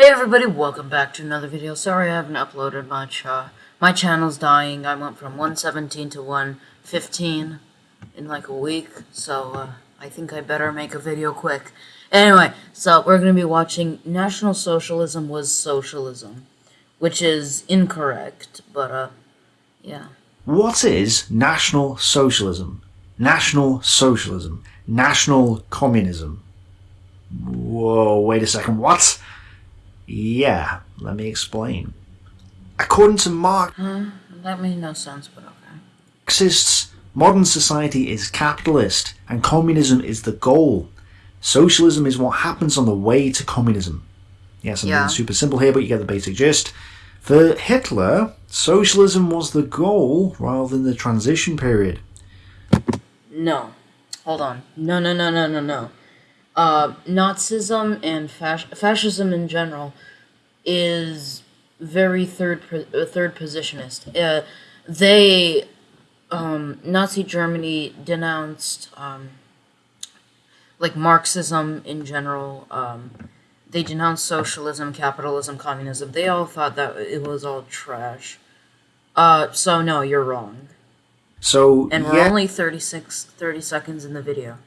Hey everybody, welcome back to another video. Sorry I haven't uploaded much. Uh, my channel's dying. I went from 117 to 115 in like a week, so uh, I think I better make a video quick. Anyway, so we're going to be watching National Socialism was Socialism, which is incorrect, but uh, yeah. What is National Socialism? National Socialism. National Communism. Whoa, wait a second, what? Yeah, let me explain. According to Huh? That made no sense, but okay. Marxists, modern society is capitalist, and communism is the goal. Socialism is what happens on the way to communism. Yes, I'm Yeah. being super simple here, but you get the basic gist. For Hitler, socialism was the goal rather than the transition period. No. Hold on. No, no, no, no, no, no. Uh, Nazism and fas- fascism in general is very third uh, third positionist. Uh, they um, Nazi Germany denounced um, like Marxism in general. Um, they denounced socialism, capitalism, communism. They all thought that it was all trash. Uh, so no, you're wrong. So, And we're yeah, only 36, 30 seconds in the video.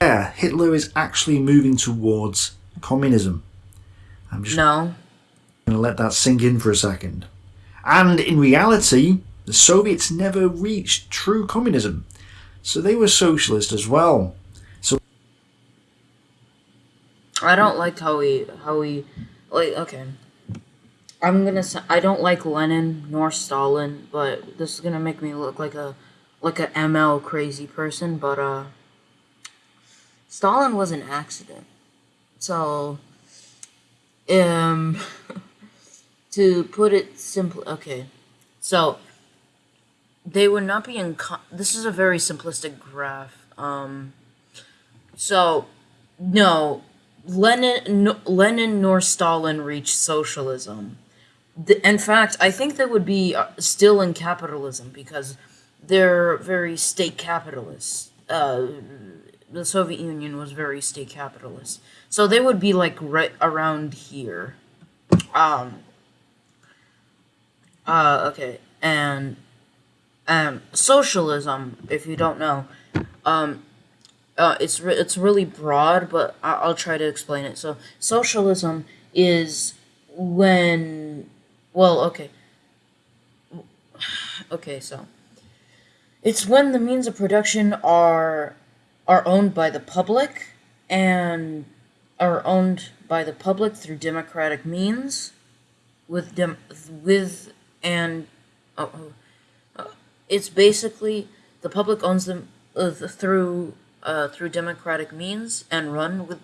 Yeah, Hitler is actually moving towards communism. I'm just No. going to let that sink in for a second. And in reality, the Soviets never reached true communism, so they were socialist as well. So I don't like how we, how we, like, okay. I'm gonna I don't like Lenin nor Stalin, but this is gonna make me look like a, like a ML crazy person, but, uh, Stalin was an accident. So, um, to put it simply, okay. So, they would not be in, this is a very simplistic graph. Um, so, no, Lenin, no, Lenin nor Stalin reached socialism. The, in fact, I think they would be uh, still in capitalism because they're very state capitalists. Uh, the Soviet Union was very state capitalist, so they would be like right around here. Um. Uh. Okay. And um, socialism, if you don't know, um, uh, it's re- it's really broad, but I- I'll try to explain it. So socialism is when, well, okay, okay, so it's when the means of production are are owned by the public and are owned by the public through democratic means, with dem with and oh, uh, it's basically the public owns them uh, through uh, through democratic means and run with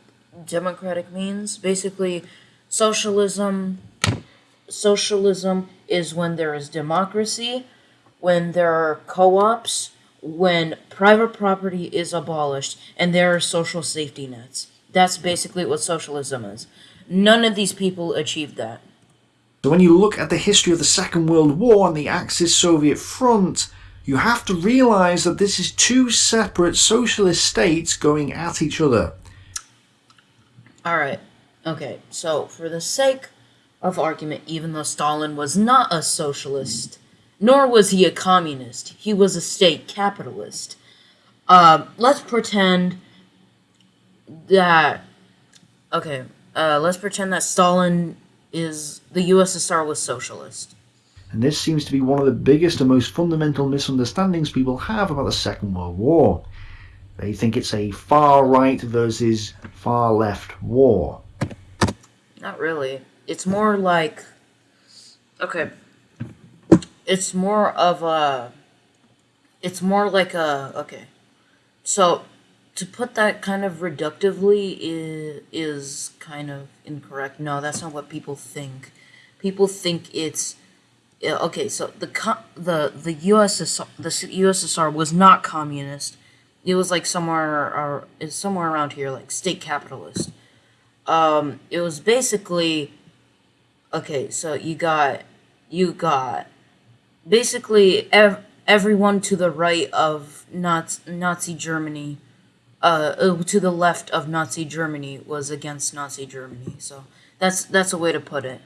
democratic means. Basically, socialism socialism is when there is democracy, when there are co-ops, when private property is abolished, and there are social safety nets. That's basically what socialism is. None of these people achieved that. So when you look at the history of the Second World War and the Axis Soviet front, you have to realise that this is two separate socialist states going at each other. All right. Okay. So, for the sake of argument, even though Stalin was not a socialist, nor was he a communist, he was a state capitalist. Um, let's pretend that. Okay. Uh, let's pretend that Stalin is the USSR was socialist. And this seems to be one of the biggest and most fundamental misunderstandings people have about the Second World War. They think it's a far right versus far left war. Not really. It's more like okay. It's more of a it's more like a okay. So to put that kind of reductively is, is kind of incorrect. No, that's not what people think. People think it's okay. So the the the USSR the USSR was not communist. It was like somewhere or it's somewhere around here, like state capitalist. Um, it was basically okay. So you got you got basically ev- everyone to the right of Nazi, Nazi Germany, uh, uh, to the left of Nazi Germany was against Nazi Germany. So That's that's a way to put it.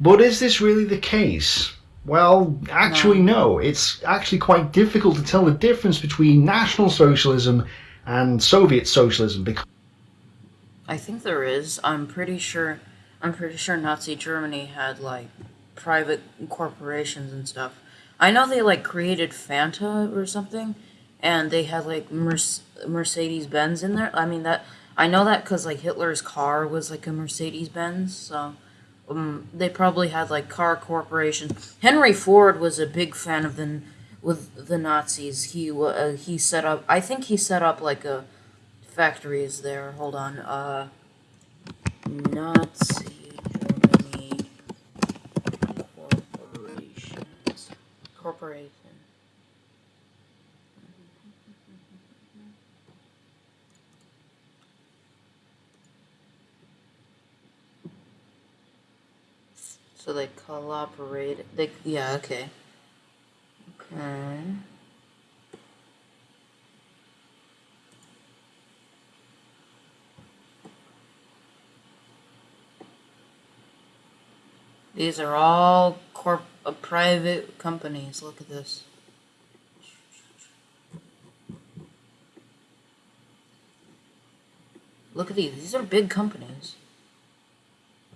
But is this really the case? Well, actually, no. It's actually quite difficult to tell the difference between National Socialism and Soviet Socialism because I think there is. I'm pretty sure. I'm pretty sure Nazi Germany had like private corporations and stuff. I know they like created Fanta or something, and they had like Merce- Mercedes Benz in there. I mean that I know that because like Hitler's car was like a Mercedes Benz, so um, they probably had like car corporations. Henry Ford was a big fan of the with the Nazis. He uh, he set up. I think he set up like a factories there. Hold on. Uh, Nazi Germany corporations. Corporation. So they collaborate. They yeah okay. Okay. These are all corp private companies. Look at this. Look at these. These are big companies.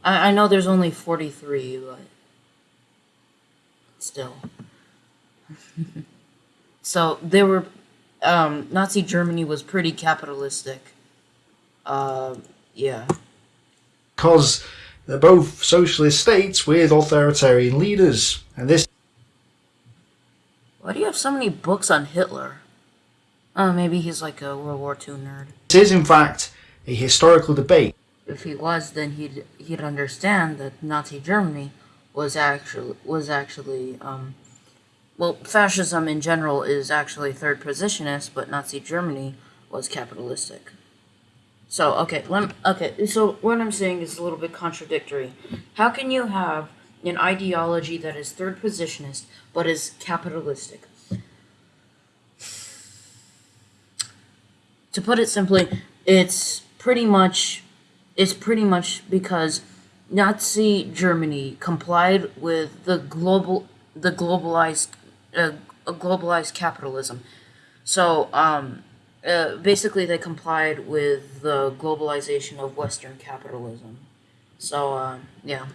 I, I know there's only 43, but still. so they were. Um, Nazi Germany was pretty capitalistic. Uh, yeah. because they're both socialist states with authoritarian leaders. And this Why do you have so many books on Hitler? Oh, maybe he's like a World War II nerd. This is, in fact, a historical debate. If he was, then he'd he'd understand that Nazi Germany was actually was actually um, well, fascism in general is actually third positionist, but Nazi Germany was capitalistic. So okay, lem- okay. So what I'm saying is a little bit contradictory. How can you have an ideology that is third positionist but is capitalistic? To put it simply, it's pretty much it's pretty much because Nazi Germany complied with the global the globalized uh, globalized capitalism. So um, uh, basically, they complied with the globalization of Western capitalism. So uh, yeah,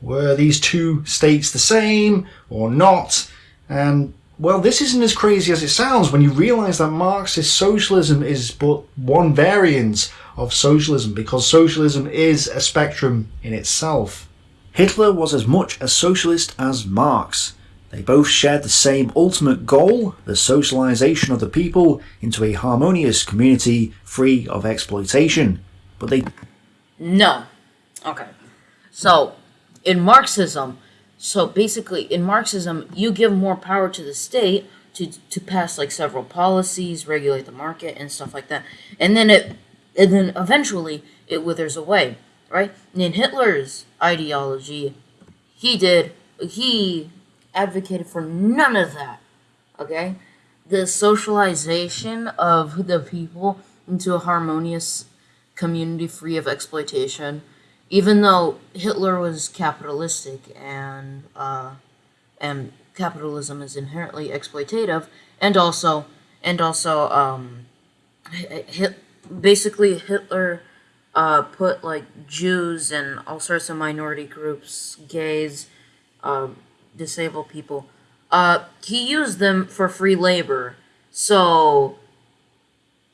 Were these two states the same or not? And well, this isn't as crazy as it sounds when you realise that Marxist socialism is but one variant of socialism because socialism is a spectrum in itself. Hitler was as much a socialist as Marx. They both shared the same ultimate goal, the socialization of the people into a harmonious community free of exploitation. But they no, okay. So in Marxism, so basically in Marxism, you give more power to the state to to pass like several policies, regulate the market, and stuff like that, and then it and then eventually it withers away, right? And in Hitler's ideology, he did he advocated for none of that. Okay? The socialization of the people into a harmonious community free of exploitation, even though Hitler was capitalistic and uh, and capitalism is inherently exploitative, and also and also um, hit, basically Hitler uh, put like Jews and all sorts of minority groups, gays, um, disabled people. Uh, he used them for free labor. So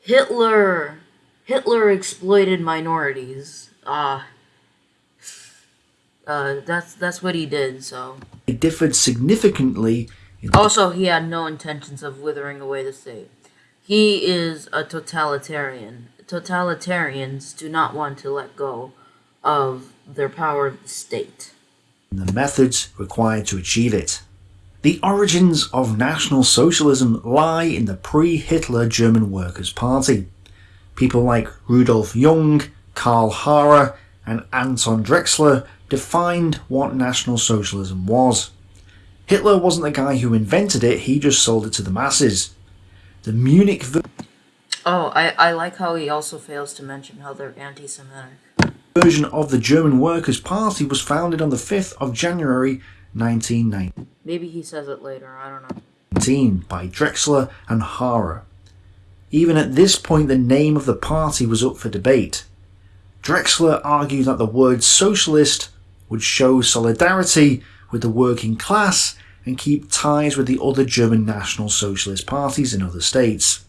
Hitler Hitler exploited minorities. Uh, uh, that's that's what he did. So differed significantly in also he had no intentions of withering away the state. He is a totalitarian. Totalitarians do not want to let go of their power of the state. The methods required to achieve it. The origins of National Socialism lie in the pre-Hitler German Workers' Party. People like Rudolf Jung, Karl Harrer, and Anton Drexler defined what National Socialism was. Hitler wasn't the guy who invented it, he just sold it to the masses. The Munich Oh, I, I like how he also fails to mention how they're anti-Semitic. Version of the German Workers' Party was founded on the 5th of January 1919 Maybe he says it later. I don't know. by Drexler and Harrer. Even at this point, the name of the party was up for debate. Drexler argued that the word socialist would show solidarity with the working class and keep ties with the other German National Socialist parties in other states.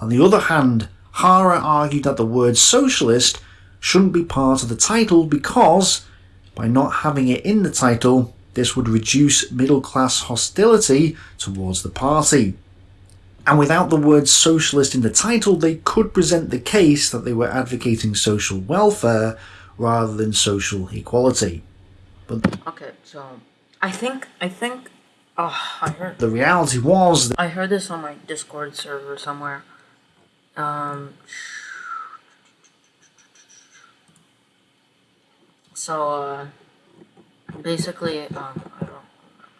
On the other hand, Harrer argued that the word socialist shouldn't be part of the title because, by not having it in the title, this would reduce middle class hostility towards the party. And without the word socialist in the title, they could present the case that they were advocating social welfare rather than social equality. But Okay, so I think I think oh I heard the reality was that I heard this on my Discord server somewhere. Um so uh basically um I don't remember.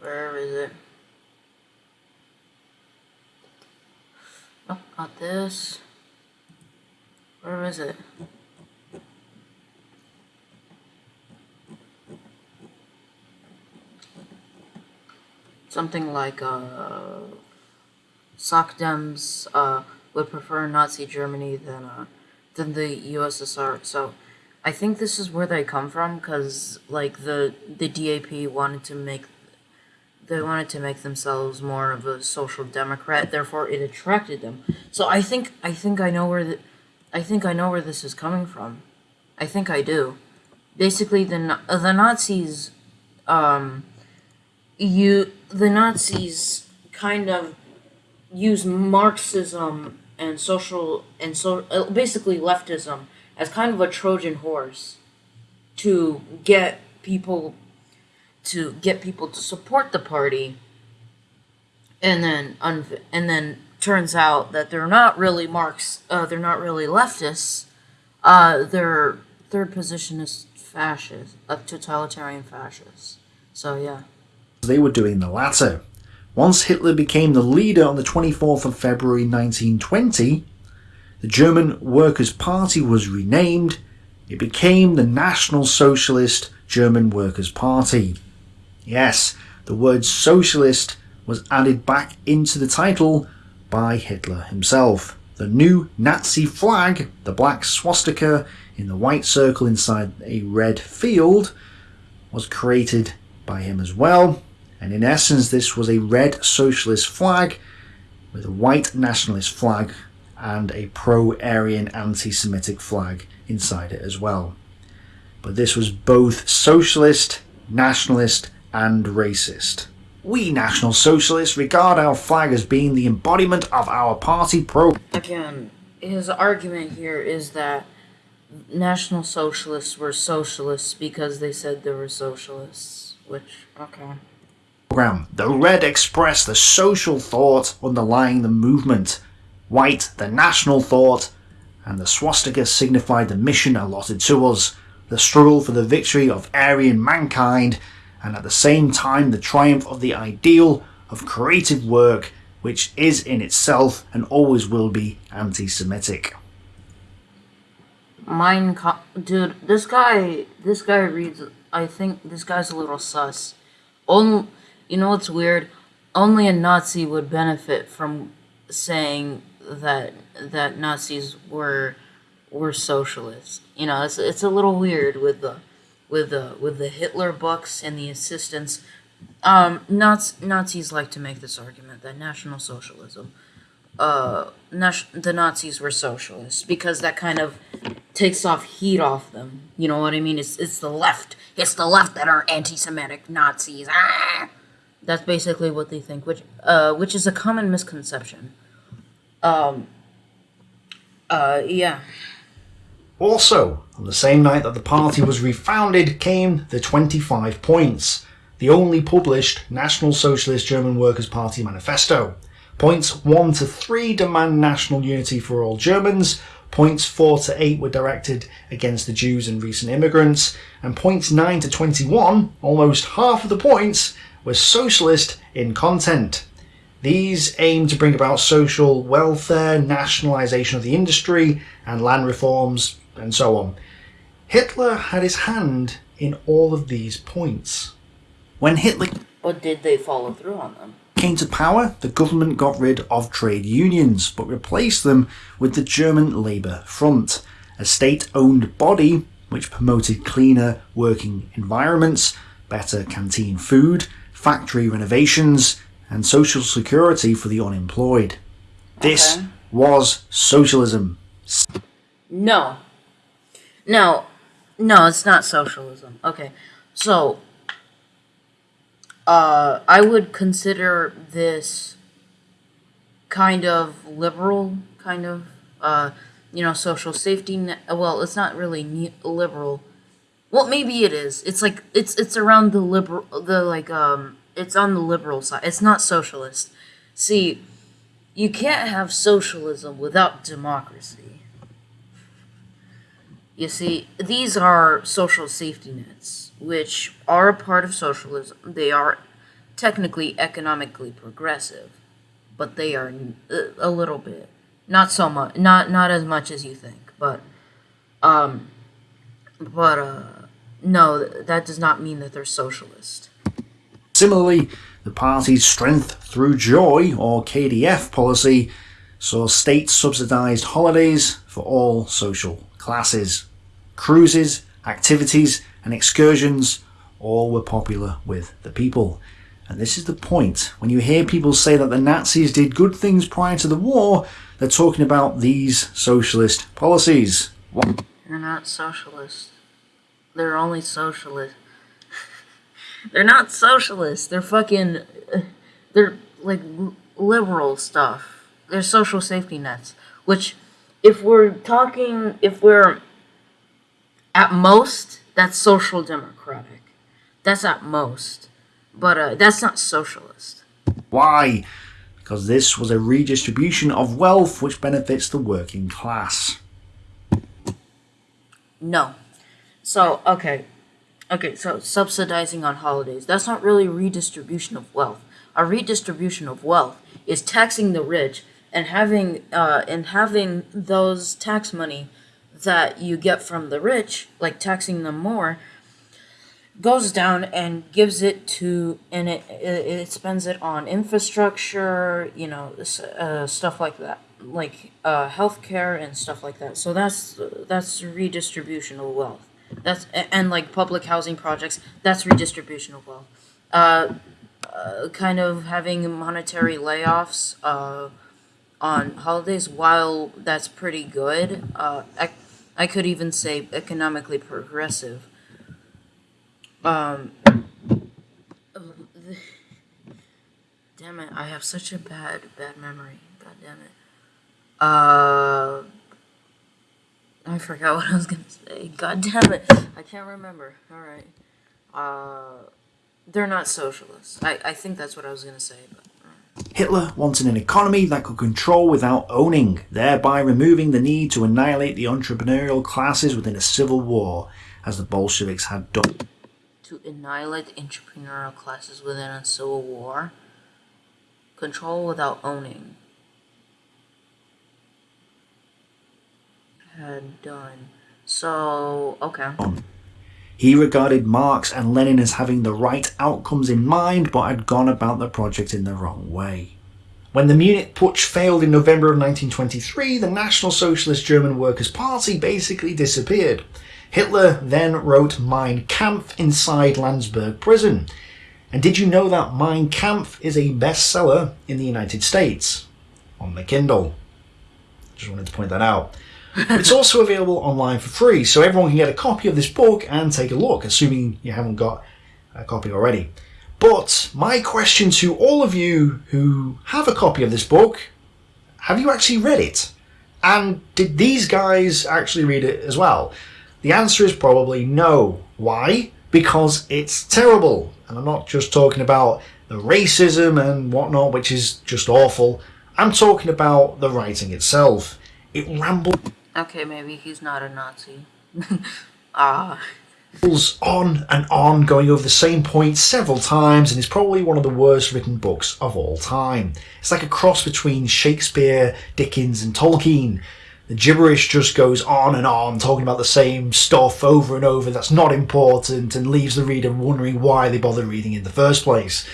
Where is it? Oh, not this. Where is it? something like uh, Sockdems uh, would prefer Nazi Germany than uh, than the USSR. So I think this is where they come from because like the the DAP wanted to make they wanted to make themselves more of a social democrat. Therefore, it attracted them. So I think I think I know where the I think I know where this is coming from. I think I do. Basically, the the Nazis um, you the Nazis kind of use Marxism and social and so uh, basically leftism as kind of a Trojan horse to get people to get people to support the party. And then and then turns out that they're not really Marx uh, they're not really leftists. Uh, their third position is fascist a totalitarian fascist. So yeah. They were doing the latter. Once Hitler became the leader on the 24th of February 1920, the German Workers' Party was renamed. It became the National Socialist German Workers' Party. Yes, the word socialist was added back into the title by Hitler himself. The new Nazi flag, the black swastika in the white circle inside a red field, was created by him as well. And in essence, this was a red socialist flag with a white nationalist flag and a pro-Aryan anti-Semitic flag inside it as well. But this was both socialist, nationalist and racist. We National Socialists regard our flag as being the embodiment of our party pro- Again, his argument here is that National Socialists were socialists because they said they were socialists, which, okay. Program. The red expressed the social thought underlying the movement, white the national thought, and the swastika signified the mission allotted to us, the struggle for the victory of Aryan mankind, and at the same time the triumph of the ideal of creative work, which is in itself and always will be anti-Semitic. Kampf, dude, this guy, this guy reads, I think this guy's a little sus. Only, you know what's weird? Only a Nazi would benefit from saying that, that Nazis were, were socialists. You know, it's, it's a little weird with the, with the, with the Hitler books and the assistants. Um, Naz- Nazis like to make this argument that National Socialism, uh, nas- the Nazis were socialists because that kind of takes off heat off them. You know what I mean? It's it's the left. It's the left that are anti-Semitic Nazis. Ah! That's basically what they think, which uh, which is a common misconception. Um. Uh. Yeah. Also, on the same night that the party was refounded came the 25 points, the only published National Socialist German Workers' Party manifesto. Points 1 to 3 demand national unity for all Germans, points 4 to 8 were directed against the Jews and recent immigrants, and points 9 to 21, almost half of the points, were socialist in content. These aimed to bring about social welfare, nationalisation of the industry, and land reforms, and so on. Hitler had his hand in all of these points. When Hitler But did they follow through on them? came to power, the government got rid of trade unions, but replaced them with the German Labour Front, a state-owned body which promoted cleaner working environments, better canteen food, factory renovations, and social security for the unemployed. This Okay. was socialism. No. No. No, it's not socialism. Okay. So uh I would consider this kind of liberal kind of uh you know social safety net well it's not really ne- liberal well maybe it is it's like it's it's around the liberal the like um it's on the liberal side it's not socialist see you can't have socialism without democracy you see, these are social safety nets, which are a part of socialism. They are technically economically progressive, but they are a little bit, not so much, not not as much as you think. But, um, but uh, no, that does not mean that they're socialist. Similarly, the party's Strength Through Joy, or KDF policy, saw state subsidised holidays for all social classes. Cruises, activities, and excursions all were popular with the people. And this is the point. When you hear people say that the Nazis did good things prior to the war, they're talking about these socialist policies. What? They're not socialist. They're only socialist. they're not socialist. They're fucking. uh, They're like liberal stuff. They're social safety nets. Which, if we're talking, if we're at most, that's social democratic. That's at most. But uh, that's not socialist. Why? Because this was a redistribution of wealth which benefits the working class. No. So, okay. Okay, so subsidizing on holidays. That's not really redistribution of wealth. A redistribution of wealth is taxing the rich and having uh and having those tax money that you get from the rich, like taxing them more, goes down and gives it to and it it, spends it on infrastructure, you know, uh, stuff like that, like uh, healthcare and stuff like that. So that's that's redistribution of wealth. That's and like public housing projects. That's redistribution of wealth. Uh, uh, kind of having monetary layoffs uh, on holidays. While that's pretty good, uh, I, I could even say economically progressive. Um, damn it! I have such a bad bad memory. God damn it. Uh, I forgot what I was gonna say. God damn it! I can't remember. All right. Uh, they're not socialists. I I think that's what I was gonna say. But Hitler wanted an economy that could control without owning, thereby removing the need to annihilate the entrepreneurial classes within a civil war, as the Bolsheviks had done. to annihilate the entrepreneurial classes within a civil war. Control without owning. Had done. So, okay. Um, he regarded Marx and Lenin as having the right outcomes in mind, but had gone about the project in the wrong way. When the Munich Putsch failed in November of 1923, the National Socialist German Workers' Party basically disappeared. Hitler then wrote Mein Kampf inside Landsberg prison. And did you know that Mein Kampf is a bestseller in the United States? On the Kindle. Just wanted to point that out. It's also available online for free, so everyone can get a copy of this book and take a look, assuming you haven't got a copy already. But my question to all of you who have a copy of this book have you actually read it? And did these guys actually read it as well? The answer is probably no. Why? Because it's terrible. And I'm not just talking about the racism and whatnot, which is just awful. I'm talking about the writing itself. It rambles Okay, maybe he's not a Nazi. Ah. on and on, going over the same point several times, and is probably one of the worst written books of all time. It's like a cross between Shakespeare, Dickens, and Tolkien. The gibberish just goes on and on, talking about the same stuff over and over that's not important and leaves the reader wondering why they bother reading in the first place.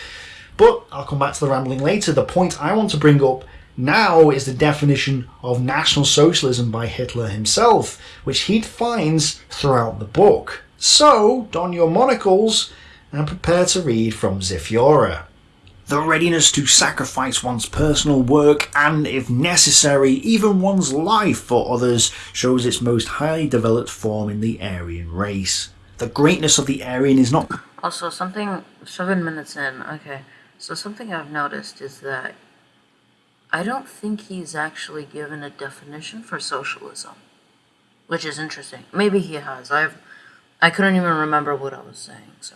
But I'll come back to the rambling later. The point I want to bring up now is the definition of National Socialism by Hitler himself, which he defines throughout the book. So, don your monocles and prepare to read from Ziff The readiness to sacrifice one's personal work and, if necessary, even one's life for others shows its most highly developed form in the Aryan race. The greatness of the Aryan is not... Also, something... seven minutes in, okay. So something I've noticed is that I don't think he's actually given a definition for socialism. Which is interesting. Maybe he has. I've I couldn't even remember what I was saying, so.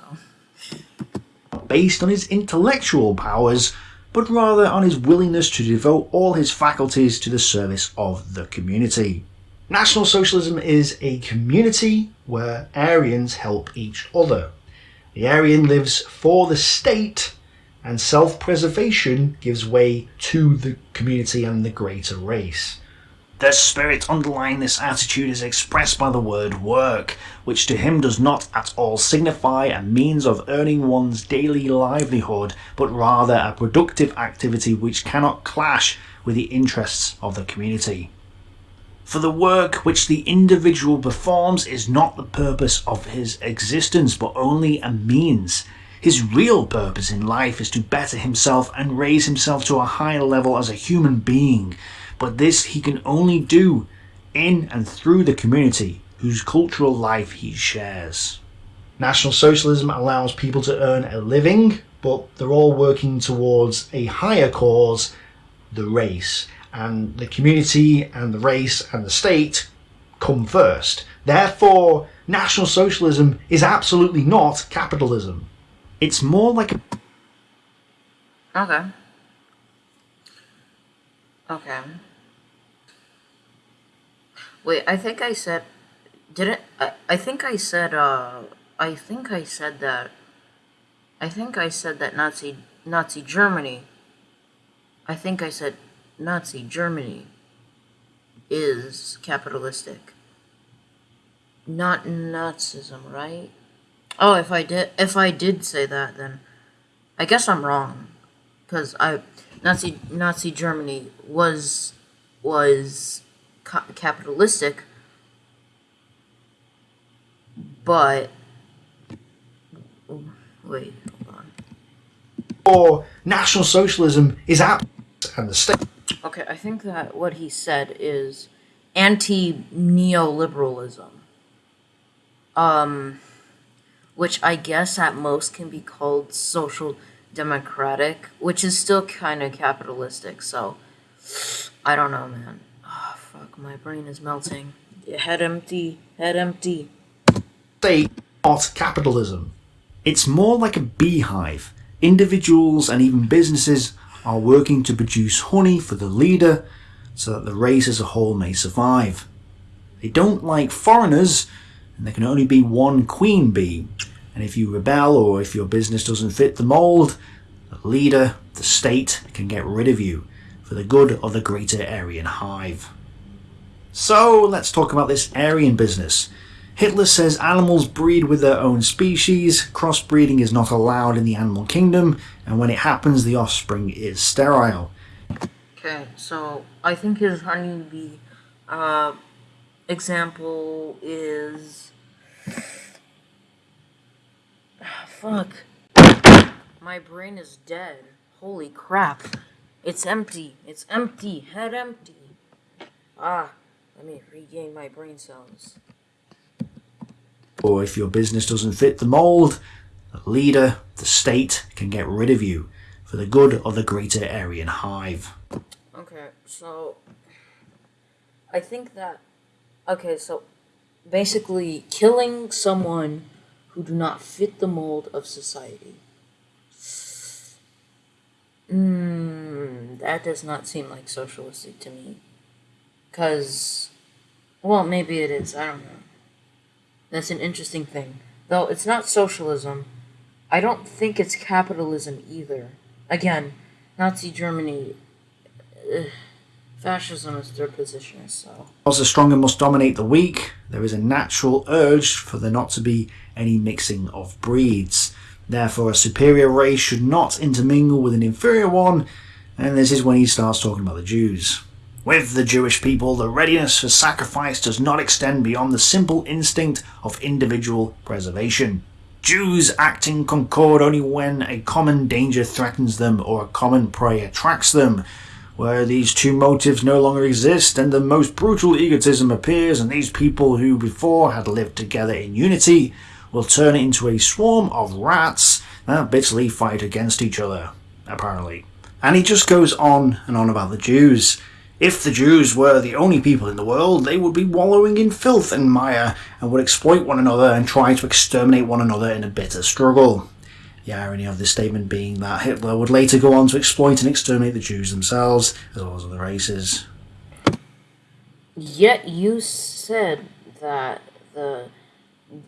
Based on his intellectual powers, but rather on his willingness to devote all his faculties to the service of the community. National Socialism is a community where Aryans help each other. The Aryan lives for the state, and self-preservation gives way to the community and the greater race. The spirit underlying this attitude is expressed by the word work, which to him does not at all signify a means of earning one's daily livelihood, but rather a productive activity which cannot clash with the interests of the community. For the work which the individual performs is not the purpose of his existence, but only a means. His real purpose in life is to better himself and raise himself to a higher level as a human being, but this he can only do in and through the community whose cultural life he shares. National Socialism allows people to earn a living, but they're all working towards a higher cause, the race. And the community and the race and the state come first. Therefore, National Socialism is absolutely not capitalism. It's more like a... Okay. Okay. Wait, I think I said, didn't, I, I think I said, uh, I think I said that, I think I said that Nazi, Nazi Germany, I think I said Nazi Germany is capitalistic. Not Nazism, right? Oh, if I did, if I did say that, then I guess I'm wrong, because I, Nazi, Nazi Germany was, was capitalistic, but wait, hold on. Or National Socialism is out and the state. Okay, I think that what he said is anti-neoliberalism. Um, which I guess at most can be called social democratic, which is still kind of capitalistic, so I don't know, man. Ah, fuck, my brain is melting. Head empty, head empty. State, not capitalism. It's more like a beehive. Individuals and even businesses are working to produce honey for the leader so that the race as a whole may survive. They don't like foreigners, and there can only be one queen bee. And if you rebel or if your business doesn't fit the mould, the leader, the state, can get rid of you for the good of the greater Aryan hive. So let's talk about this Aryan business. Hitler says animals breed with their own species, crossbreeding is not allowed in the animal kingdom, and when it happens the offspring is sterile. Okay, so I think his honeybee uh, example is... fuck. My brain is dead. Holy crap. It's empty. It's empty. Head empty. Ah. Let me regain my brain cells. Or if your business doesn't fit the mould, the leader, the state, can get rid of you for the good of the greater Aryan hive. Okay, so I think that okay, so basically killing someone who do not fit the mold of society. Hmm, that does not seem like socialistic to me. Because, well, maybe it is. I don't know. That's an interesting thing. Though it's not socialism, I don't think it's capitalism either. Again, Nazi Germany, ugh, fascism is their position, so. As the stronger must dominate the weak, there is a natural urge for there not to be any mixing of breeds. Therefore, a superior race should not intermingle with an inferior one, and this is when he starts talking about the Jews. With the Jewish people, the readiness for sacrifice does not extend beyond the simple instinct of individual preservation. Jews act in concord only when a common danger threatens them or a common prey attracts them. Where these two motives no longer exist, and the most brutal egotism appears, and these people who before had lived together in unity will turn into a swarm of rats that bitterly fight against each other, apparently. And he just goes on and on about the Jews. If the Jews were the only people in the world, they would be wallowing in filth and mire and would exploit one another and try to exterminate one another in a bitter struggle. The irony of this statement being that Hitler would later go on to exploit and exterminate the Jews themselves, as well as other races. Yet you said that the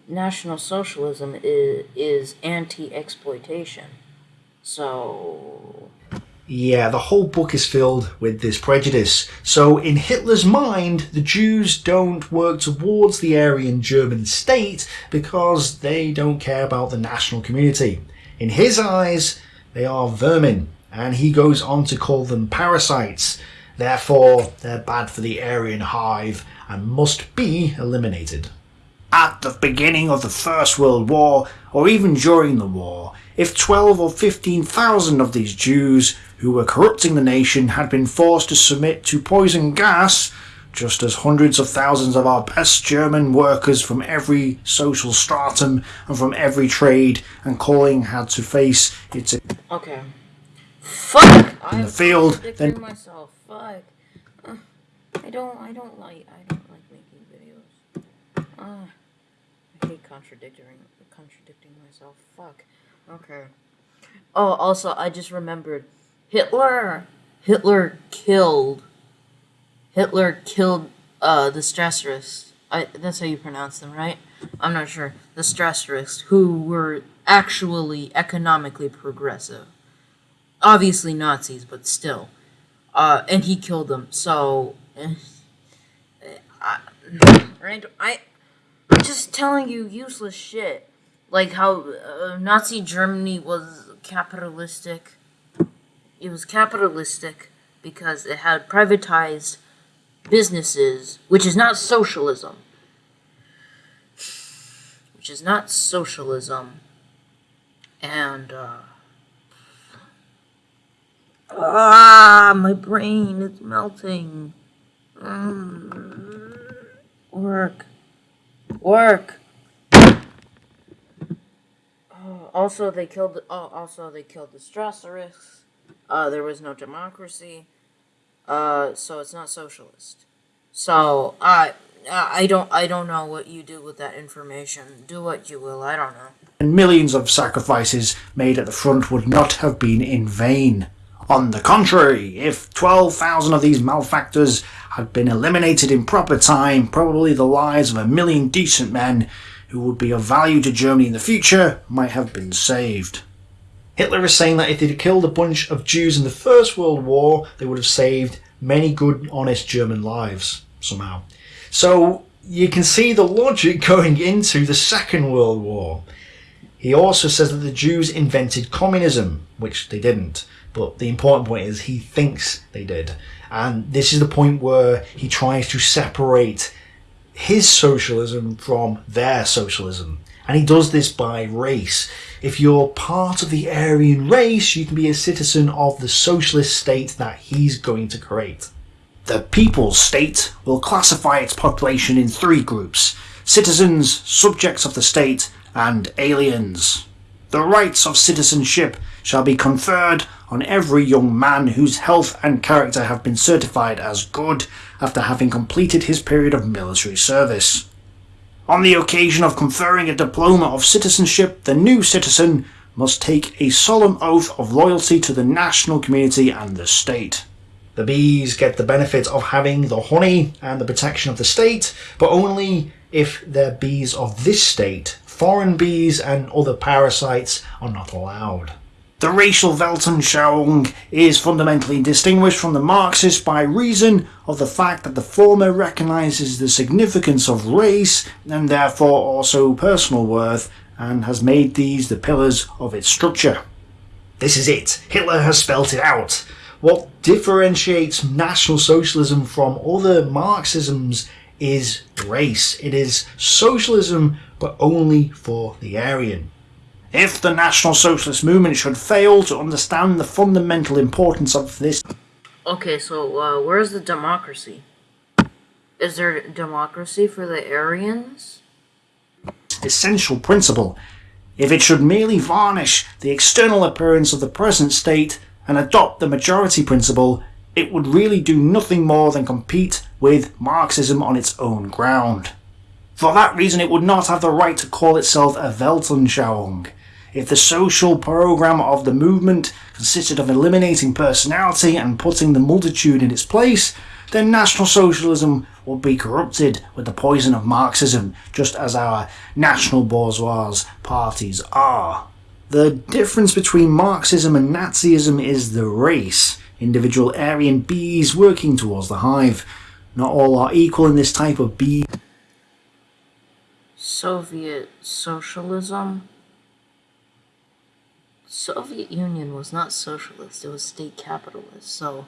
National Socialism is, is anti exploitation. So. Yeah, the whole book is filled with this prejudice. So, in Hitler's mind, the Jews don't work towards the Aryan German state because they don't care about the national community. In his eyes, they are vermin, and he goes on to call them parasites. Therefore, they're bad for the Aryan hive and must be eliminated. At the beginning of the First World War, or even during the war, if 12 or 15,000 of these Jews who were corrupting the nation had been forced to submit to poison gas, just as hundreds of thousands of our best German workers from every social stratum and from every trade and calling had to face its Okay. Fuck! in the field, contradicting then myself. Fuck. Uh, I don't. I don't like. I don't like making videos. Uh, I hate contradicting contradicting myself. Fuck. Okay. Oh, also, I just remembered Hitler. Hitler killed. Hitler killed uh the Strasserists. I that's how you pronounce them, right? I'm not sure. The Strasserists, who were actually economically progressive obviously Nazis, but still. Uh, and he killed them. So, eh, I, I, I'm just telling you useless shit. Like how uh, Nazi Germany was capitalistic. It was capitalistic because it had privatized businesses, which is not socialism. Which is not socialism. And, uh, Ah, my brain is melting. Mm. Work. Work. Oh, also, they killed. Oh, also they killed the Strasserich. Uh, there was no democracy. Uh, so it's not socialist. So I, I don't, I don't know what you do with that information. Do what you will. I don't know. and millions of sacrifices made at the front would not have been in vain. On the contrary, if 12,000 of these malefactors had been eliminated in proper time, probably the lives of a million decent men who would be of value to Germany in the future might have been saved. Hitler is saying that if they'd killed a bunch of Jews in the First World War, they would have saved many good, honest German lives, somehow. So you can see the logic going into the Second World War. He also says that the Jews invented communism, which they didn't. But the important point is he thinks they did. And this is the point where he tries to separate his socialism from their socialism. And he does this by race. If you're part of the Aryan race, you can be a citizen of the socialist state that he's going to create. The People's State will classify its population in three groups citizens, subjects of the state, and aliens. The rights of citizenship shall be conferred on every young man whose health and character have been certified as good after having completed his period of military service. On the occasion of conferring a diploma of citizenship, the new citizen must take a solemn oath of loyalty to the national community and the state. The bees get the benefit of having the honey and the protection of the state, but only if they're bees of this state foreign bees and other parasites are not allowed. The racial Weltanschauung is fundamentally distinguished from the Marxist by reason of the fact that the former recognises the significance of race and therefore also personal worth and has made these the pillars of its structure. This is it. Hitler has spelt it out. What differentiates National Socialism from other Marxisms is race. It is socialism, but only for the Aryan. If the National Socialist movement should fail to understand the fundamental importance of this Okay, so uh, where's the democracy? Is there democracy for the Aryans? essential principle, if it should merely varnish the external appearance of the present state and adopt the majority principle, it would really do nothing more than compete with Marxism on its own ground. For that reason it would not have the right to call itself a Weltanschauung. If the social program of the movement consisted of eliminating personality and putting the multitude in its place, then National Socialism would be corrupted with the poison of Marxism, just as our national bourgeois parties are. The difference between Marxism and Nazism is the race, individual Aryan bees working towards the hive. Not all are equal in this type of bee Soviet socialism? Soviet Union was not socialist, it was state capitalist, so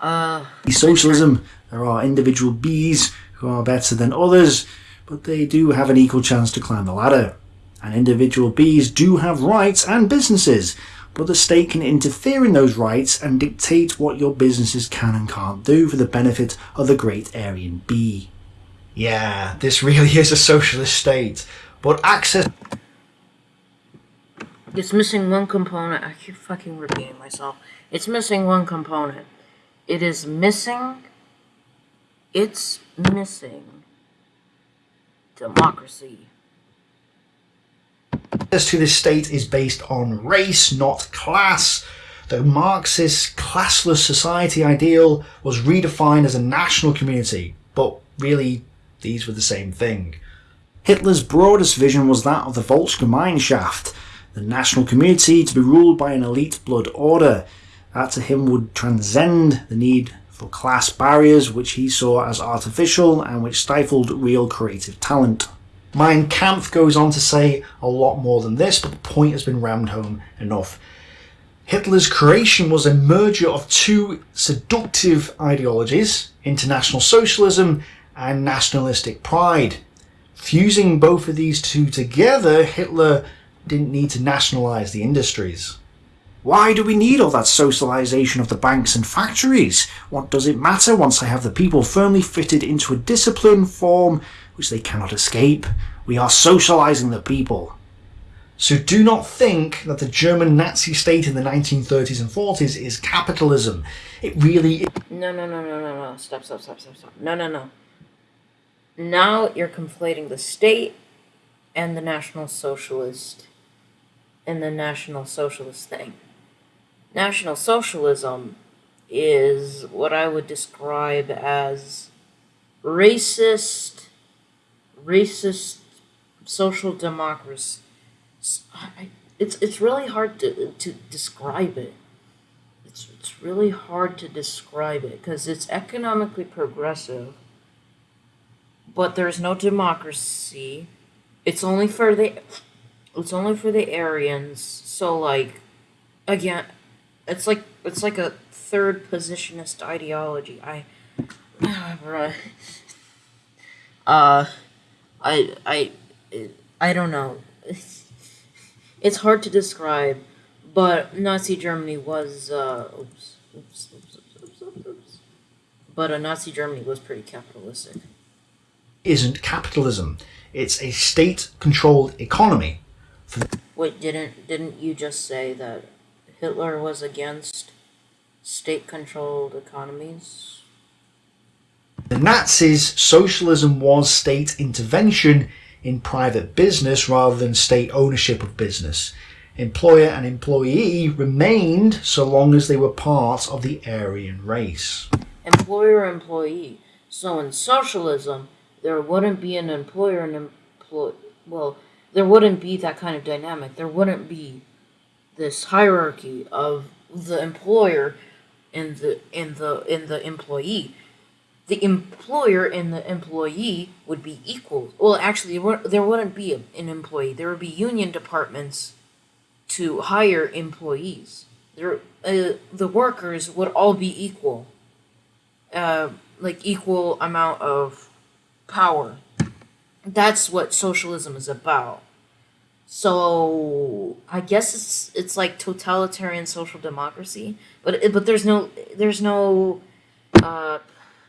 uh socialism. There are individual bees who are better than others, but they do have an equal chance to climb the ladder. And individual bees do have rights and businesses, but the state can interfere in those rights and dictate what your businesses can and can't do for the benefit of the great Aryan bee. Yeah, this really is a socialist state, but access it's missing one component. I keep fucking repeating myself. It's missing one component. It is missing it's missing democracy. access to this state is based on race, not class. The Marxist classless society ideal was redefined as a national community, but really, these were the same thing. Hitler's broadest vision was that of the Volksgemeinschaft, the national community to be ruled by an elite blood order. That to him would transcend the need for class barriers which he saw as artificial and which stifled real creative talent. Mein Kampf goes on to say a lot more than this, but the point has been rammed home enough. Hitler's creation was a merger of two seductive ideologies, international socialism and nationalistic pride. Fusing both of these two together, Hitler didn't need to nationalise the industries. Why do we need all that socialisation of the banks and factories? What does it matter once I have the people firmly fitted into a discipline form which they cannot escape? We are socialising the people. So do not think that the German Nazi state in the 1930s and 40s is capitalism. It really is. No, no, no, no, no, no. Stop, stop, stop, stop, stop. No, no, no. Now you're conflating the state and the National Socialist and the National Socialist thing. National Socialism is what I would describe as racist, racist social democracy. It's it's really hard to to describe it. It's it's really hard to describe it because it's economically progressive, but there's no democracy. It's only for the it's only for the Aryans. So like again, it's like it's like a third positionist ideology. I bruh. uh I I I don't know. It's hard to describe, but Nazi Germany was uh oops, oops, oops. But uh, Nazi Germany was pretty capitalistic. isn't capitalism. It's a state-controlled economy. Wait, didn't didn't you just say that Hitler was against state-controlled economies? The Nazis, socialism was state intervention in private business rather than state ownership of business. Employer and employee remained so long as they were part of the Aryan race. Employer employee. So in socialism, there wouldn't be an employer and employ. Well, there wouldn't be that kind of dynamic. There wouldn't be this hierarchy of the employer and the in the in the employee. The employer and the employee would be equal. Well, actually, there wouldn't be an employee. There would be union departments to hire employees. There, uh, the workers would all be equal, uh, like equal amount of power. That's what socialism is about. So I guess it's it's like totalitarian social democracy, but it, but there's no there's no uh,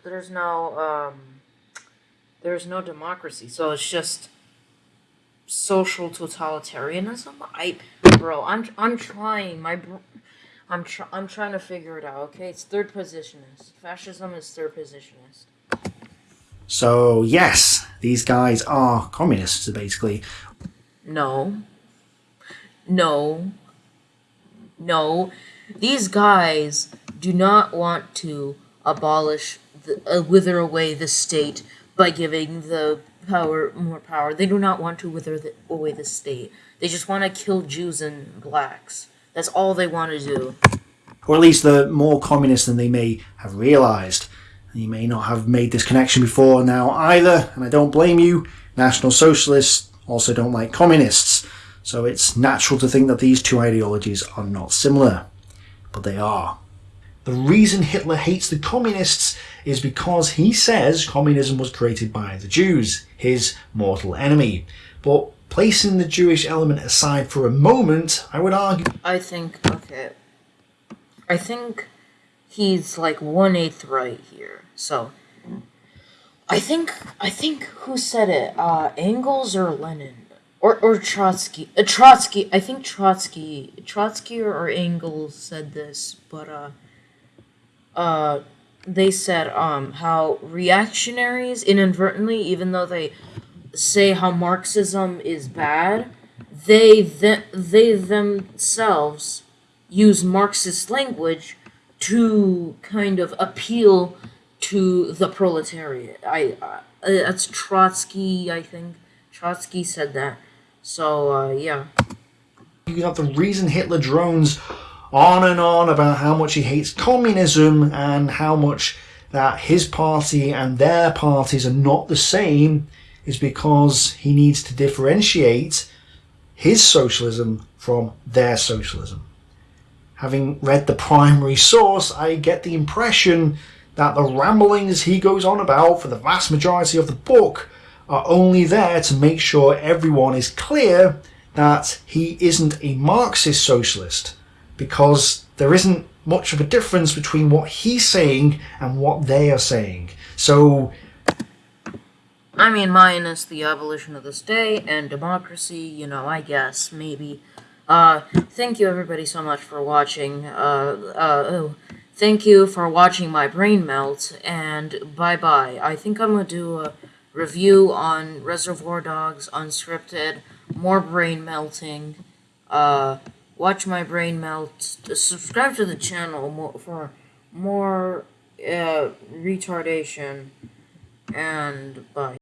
there's no um, there's no democracy. So it's just social totalitarianism. I bro, I'm I'm trying my I'm tr- I'm trying to figure it out. Okay, it's third positionist. Fascism is third positionist. So, yes, these guys are communists, basically. No. No. No. These guys do not want to abolish, the, uh, wither away the state by giving the power more power. They do not want to wither the, away the state. They just want to kill Jews and blacks. That's all they want to do. Or at least they're more communist than they may have realised. You may not have made this connection before now either, and I don't blame you. National Socialists also don't like communists, so it's natural to think that these two ideologies are not similar. But they are. The reason Hitler hates the communists is because he says communism was created by the Jews, his mortal enemy. But placing the Jewish element aside for a moment, I would argue I think, okay. I think he's like one eighth right here. So, I think, I think who said it? Uh, Engels or Lenin? Or, or Trotsky? Uh, Trotsky. I think Trotsky, Trotsky or, or Engels said this, but uh, uh, they said um how reactionaries inadvertently, even though they say how Marxism is bad, they th- they themselves use Marxist language to kind of appeal to the proletariat. I uh, that's Trotsky, I think. Trotsky said that. So uh, yeah. you have the reason Hitler drones on and on about how much he hates communism and how much that his party and their parties are not the same is because he needs to differentiate his socialism from their socialism. Having read the primary source, I get the impression that the ramblings he goes on about for the vast majority of the book are only there to make sure everyone is clear that he isn't a Marxist socialist, because there isn't much of a difference between what he's saying and what they are saying. So I mean, minus the abolition of the state and democracy, you know, I guess, maybe. Uh, thank you everybody so much for watching. Uh, uh, oh, thank you for watching my brain melt, and bye-bye. I think I'm gonna do a review on Reservoir Dogs Unscripted, more brain melting. Uh, watch my brain melt. Subscribe to the channel for more, uh, retardation, and bye.